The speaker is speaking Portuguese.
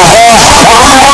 Ahora, ahora.